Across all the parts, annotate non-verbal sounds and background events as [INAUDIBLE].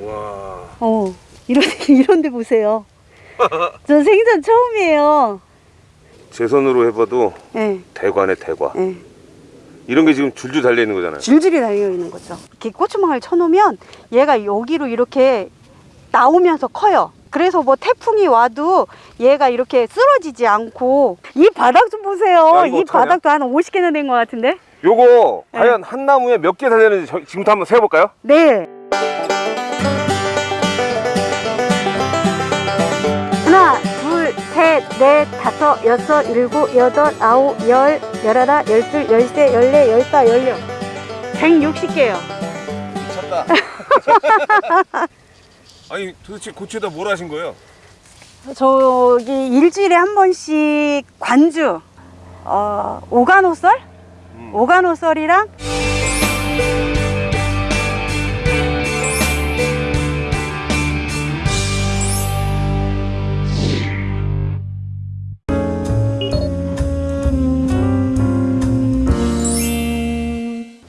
와. 어, 이런, [LAUGHS] 이런 데 보세요. 저 생전 처음이에요. 제 손으로 해봐도 예, 대과네 대과. 예. 이런 게 지금 줄줄 달려 있는 거잖아요. 줄줄이 달려 있는 거죠. 이렇게 고추망을 쳐놓으면 얘가 여기로 이렇게 나오면서 커요. 그래서 뭐 태풍이 와도 얘가 이렇게 쓰러지지 않고 이 바닥 좀 보세요. 야, 이? 바닥도 한 50개나 된것 같은데? 요거 과연 한 나무에 몇개 저- 지금부터 한번 세어볼까요? 네. 하나, 둘, 셋, 넷, 다섯, 여섯, 일곱, 여덟, 아홉, 열, 열하나, 열둘, 열세, 열네, 열다, 열여. 160개요. 미쳤다. [LAUGHS] 아니 도대체 고추에다 뭘 하신 거예요? 저기 일주일에 한 번씩 관주, 어, 오가노썰? 음. 오가노썰이랑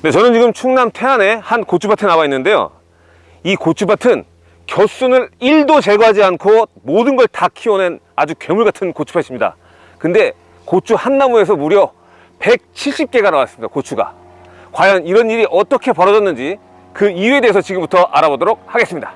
네, 저는 지금 충남 태안의 한 고추밭에 나와 있는데요. 이 고추밭은 겨순을 1도 제거하지 않고 모든 걸 다 키워낸 아주 괴물 같은 고추밭입니다. 근데 고추 한 나무에서 무려 170개가 나왔습니다. 고추가. 과연 이런 일이 어떻게 벌어졌는지 그 이유에 대해서 지금부터 알아보도록 하겠습니다.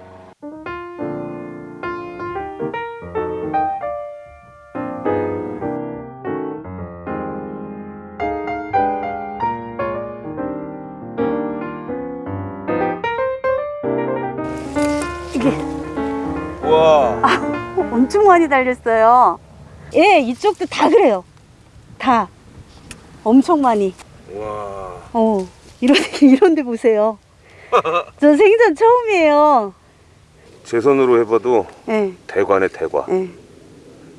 엄청 많이 달렸어요. 예, 이쪽도 다 그래요. 다. 엄청 많이. 와. 어, 이런, [LAUGHS] 이런 데 보세요. 저 생전 처음이에요. 제 손으로 해봐도 예, 대과네 대과. 예.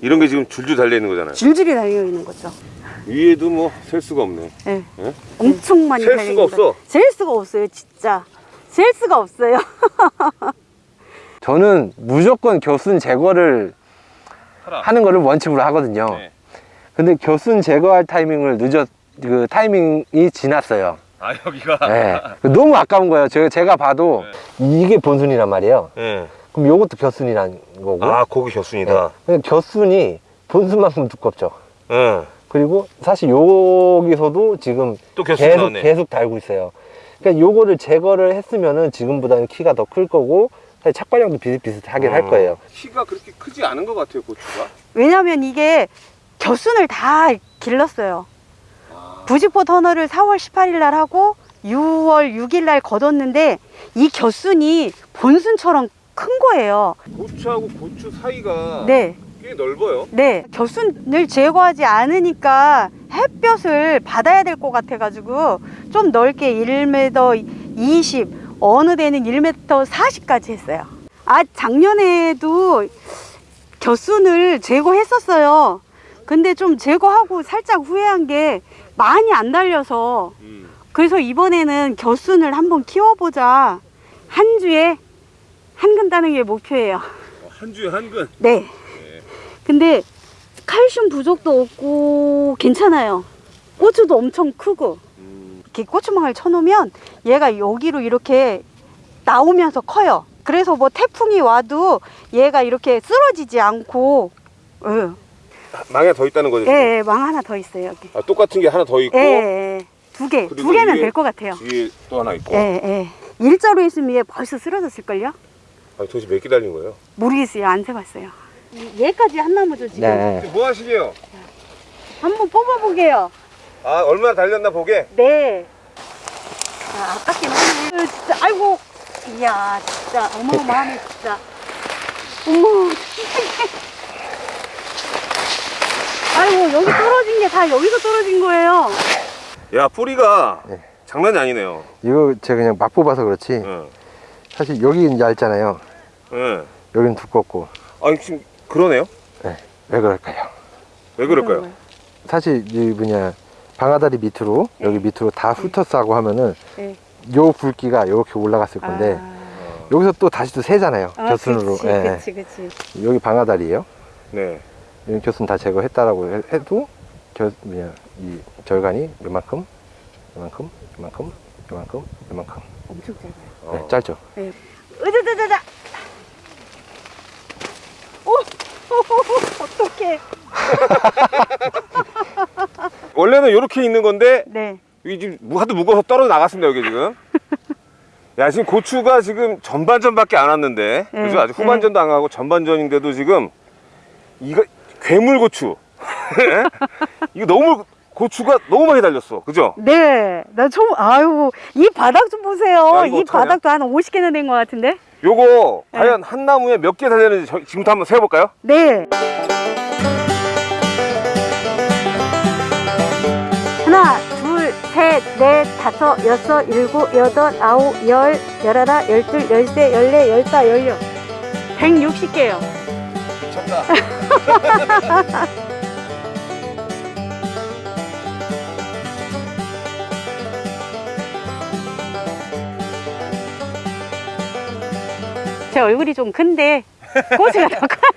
이런 게 지금 줄줄 달려 있는 거잖아요. 줄줄이 달려 있는 거죠. 위에도 뭐 셀 수가 없네. 예. 예? 엄청 많이 셀 달려 수가. 없어. 셀 수가 없어요, 진짜. 셀 수가 없어요. [LAUGHS] 저는 무조건 겨순 제거를 하는 거를 원칙으로 하거든요. 네. 근데 겨순 제거할 타이밍을 늦었 그 타이밍이 지났어요. 아 여기가. 네. 너무 아까운 거예요. 제가, 제가 봐도 이게 본순이란 말이에요. 네. 그럼 요것도 겨순이란 거고. 아 고기 겨순이다. 네. 겨순이 본순만큼 두껍죠. 네. 그리고 사실 여기서도 지금 계속 나오네. 계속 달고 있어요. 그러니까 요거를 제거를 했으면은 지금보다는 키가 더 클 거고 사실 착발량도 비슷비슷하긴 어. 할 거예요. 키가 그렇게 크지 않은 것 같아요 고추가. 왜냐면 이게 겨순을 다 길렀어요. 부직포 터널을 4월 18일 날 하고 6월 6일 날 걷었는데 이 겨순이 본순처럼 큰 거예요. 고추하고 고추 사이가 네. 꽤 넓어요. 네. 겨순을 제거하지 않으니까 햇볕을 받아야 될 것 같아 가지고 좀 넓게 1m 20, 어느 데는 1m 40까지 했어요. 아, 작년에도 겨순을 제거했었어요. 근데 좀 제거하고 살짝 후회한 게 많이 안 달려서 음. 그래서 이번에는 겨순을 한번 키워보자. 한 주에 한 근 따는 게 목표예요. 어, 한 주에 한 근. 네. 네. 근데 칼슘 부족도 없고 괜찮아요. 고추도 엄청 크고 음. 이렇게 고추망을 쳐놓으면 얘가 여기로 이렇게 나오면서 커요. 그래서 뭐 태풍이 와도 얘가 이렇게 쓰러지지 않고 예, 망에 더 있다는 거죠. 예, 예, 망 하나 더 있어요 여기. 아, 똑같은 게 하나 더 있고 예, 예, 두 개, 두 개면 될 것 같아요. 뒤에 또 하나 있고. 예, 예. 일자로 있으면 얘 벌써 쓰러졌을걸요? 아, 도대체 몇 개 달린 거예요? 모르겠어요. 안 세봤어요. 얘까지 한 나무죠 지금. 네. 뭐 하시게요? 한번 뽑아보게요. 아 얼마나 달렸나 보게. 네. 아, 아깝긴 하네. 으, 진짜, 아이고. 이야, 진짜, 어마어마하네, 진짜. 어머, 세상에. 아이고, 여기 떨어진 게 다 여기서 떨어진 거예요. 야 뿌리가 네. 장난이 아니네요. 이거 제가 그냥 막 뽑아서 그렇지 예. 사실 여기는 얇잖아요. 예. 여기는 두껍고 아니 지금 그러네요. 왜 그럴까요? 왜 그럴까요? 사실 이 뭐냐 방아다리 밑으로 여기 밑으로 다 훑었어 하면은 네. 요 굵기가 이렇게 올라갔을 건데 여기서 또 다시 또 세잖아요 아, 겨순으로 그치, 예, 그치, 그치. 예. 여기 방아다리예요 네. 여기 겨순 다 제거했다라고 해- 해도 겨, 뭐냐 이 절간이 요만큼 이만큼, 이만큼, 이만큼, 이만큼. 엄청 짧아요. 네, 짧죠? 네. 으자자자자. 오, [LAUGHS] 어떡해. [LAUGHS] 원래는 이렇게 있는 건데 네. 이게 지금 무- 하도 무거워서 떨어져 나갔습니다 여기 지금 [LAUGHS] 야 지금 고추가 지금 전반전밖에 안 왔는데 네, 그죠 아직 후반전도 안 가고 전반전인데도 지금 이거 괴물 고추 [LAUGHS] 예? 이거 너무 고추가 너무 많이 달렸어 그죠 네. 나 처음, 아유, 이 바닥 좀 보세요. 야, 이? 바닥도 한 50개는 된 것 같은데? 요거 네. 과연 한 나무에 몇 개 달렸는지 저- 지금부터 한번 세어볼까요 네. 넷, 다섯, 여섯, 일곱, 여덟, 아홉, 열, 열하나, 열둘, 열세, 열네, 열다, 열여. 160개요. 미쳤다 [LAUGHS] 제 얼굴이 좀 큰데, 고수가 더 커요.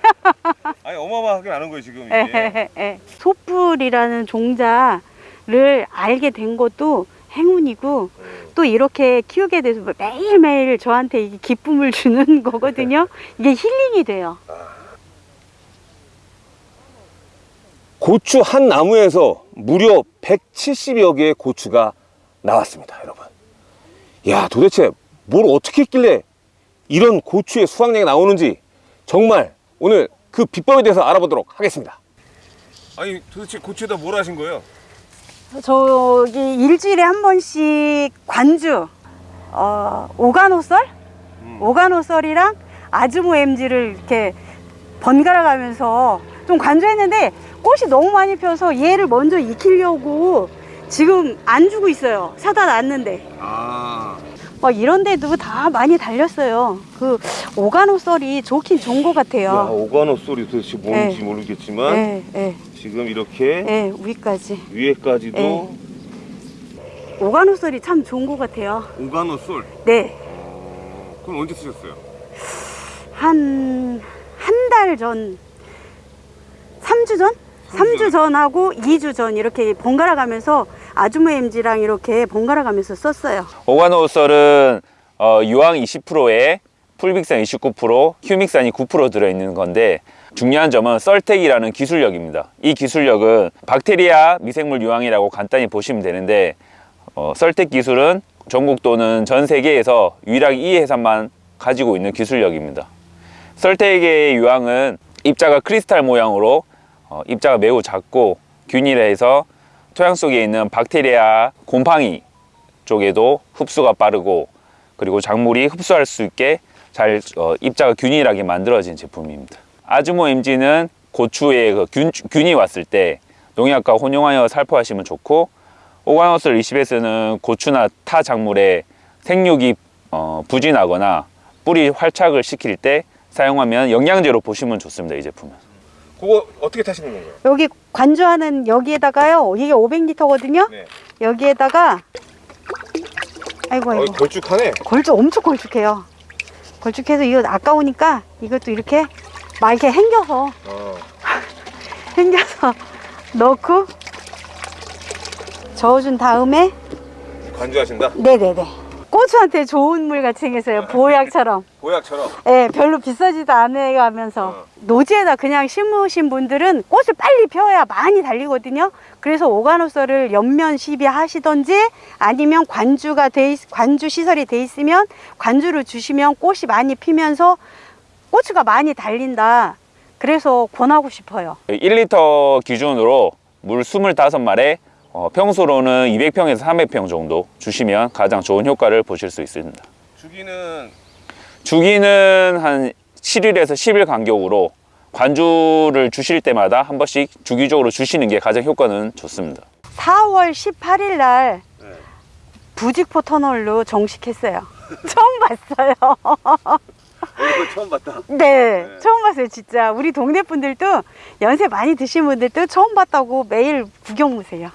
아니 어마어마하게 많은 거예요 지금 예, 예. 소뿔이라는 종자 를 알게 된 것도 행운이고 또 이렇게 키우게 돼서 매일매일 저한테 기쁨을 주는 [LAUGHS] 거거든요. 이게 힐링이 돼요. 고추 한 나무에서 무려 170여 개의 고추가 나왔습니다, 여러분. 야, 도대체 뭘 어떻게 했길래 이런 고추의 수확량이 나오는지 정말 오늘 그 비법에 대해서 알아보도록 하겠습니다. 아니, 도대체 고추에다 뭘 하신 거예요? 저기 일주일에 한 번씩 관주 어, 오가노썰? 오가노썰이랑 아즈모 엠지를 이렇게 번갈아 가면서 좀 관주했는데 꽃이 너무 많이 펴서 얘를 먼저 익히려고 지금 안 주고 있어요. 사다 놨는데. 아, 막 이런 데도 다 많이 달렸어요. 그 오가노 썰이 좋긴 좋은 것 야, 같아요. 오가노 소리 도대체 뭔지 네. 모르겠지만 예, 예, 지금 이렇게 예, 위까지. 위에까지도 네. 오가노썰이 참 좋은 것 같아요. 오가노 솔. 네. 그럼 언제 쓰셨어요? 한, 한 달 전, 3주 전? 삼 3주 전하고 2주 전 이렇게 번갈아 가면서 아주모 엠지랑 이렇게 번갈아 가면서 썼어요. 오가노솔은 어, 유황 20%에 풀빅산 29%, 휴믹산이 9% 들어있는 건데 중요한 점은 썰텍이라는 기술력입니다. 이 기술력은 박테리아 미생물 유황이라고 간단히 보시면 되는데 어, 썰텍 기술은 전국 또는 전 세계에서 유일하게 이 회사만 가지고 있는 기술력입니다. 썰텍의 유황은 입자가 크리스탈 모양으로 어, 입자가 매우 작고 균일해서 토양 속에 있는 박테리아 곰팡이 쪽에도 흡수가 빠르고 그리고 작물이 흡수할 수 있게 잘 어, 입자가 균일하게 만들어진 제품입니다. 아즈모 MG는 고추에 그 균, 균이 왔을 때 농약과 혼용하여 살포하시면 좋고 오가노솔 20S는 고추나 타 작물에 생육이 어, 부진하거나 뿌리 활착을 시킬 때 사용하면 영양제로 보시면 좋습니다. 이 제품은. 그거 어떻게 타시는 건가요? 여기 관주하는 여기에다가요. 이게 500리터거든요. 네. 여기에다가 아이고 아이고. 걸쭉하네. 걸쭉 엄청 걸쭉해요. 걸쭉해서 이거 아까우니까 이것도 이렇게 막 이렇게 hen겨서 어. [LAUGHS] hen겨서 넣고 저어준 다음에 관주하신다. 네네네 고추한테 좋은 물 같이 생겼어요 보약처럼 [LAUGHS] 보약처럼. 예 별로 비싸지도 않아가면서 어. 노지에다 그냥 심으신 분들은 꽃을 빨리 펴야 많이 달리거든요 그래서 오가노서를 연면 시비하시던지 아니면 관주가 돼 있- 관주 시설이 돼 있으면 관주를 주시면 꽃이 많이 피면서 고추가 많이 달린다 그래서 권하고 싶어요 1리터 기준으로 물 25마리에 어, 평소로는 200평에서 300평 정도 주시면 가장 좋은 효과를 보실 수 있습니다. 주기는 주기는 한 7일에서 10일 간격으로 관주를 주실 때마다 한 번씩 주기적으로 주시는 게 가장 효과는 좋습니다. 4월 18일 날 네. 부직포 터널로 정식했어요. [LAUGHS] 처음 봤어요. [LAUGHS] 얼굴 처음 봤다. 네, 처음 봤어요, 진짜. 우리 동네 분들도 연세 많이 드신 분들도 처음 봤다고 매일 구경 오세요.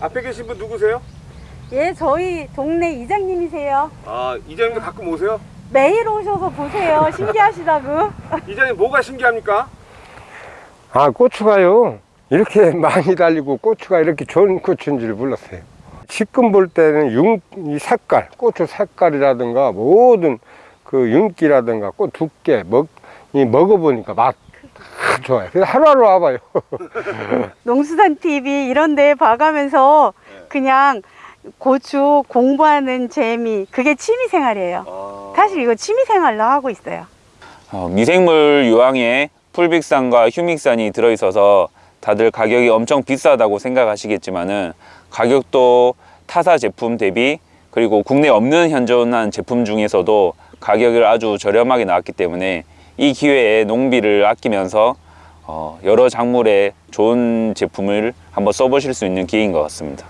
앞에 계신 분 누구세요? 예, 저희 동네 이장님이세요. 아 이장님도 가끔 오세요? 매일 오셔서 보세요. [LAUGHS] 신기하시다고. 이장님 뭐가 신기합니까? 아, 고추가요. 이렇게 [LAUGHS] 많이 달리고 고추가 이렇게 좋은 고추인 줄 몰랐어요. 지금 볼 때는 윤, 이 색깔, 고추 색깔이라든가 모든 그 윤기라든가 꽃 두께, 먹, 이 먹어보니까 맛다 좋아요. 그래서 하루하루 와봐요. [LAUGHS] 농수산 TV 이런 데 봐가면서 그냥 고추 공부하는 재미 그게 취미 생활이에요. 사실 이거 취미 생활로 하고 있어요. 어, 미생물 유황에 풀빅산과 휴믹산이 들어있어서 다들 가격이 엄청 비싸다고 생각하시겠지만은 가격도 타사 제품 대비 그리고 국내에 없는 현존한 제품 중에서도 가격을 아주 저렴하게 나왔기 때문에 이 기회에 농비를 아끼면서 어, 여러 작물에 좋은 제품을 한번 써보실 수 있는 기회인 것 같습니다.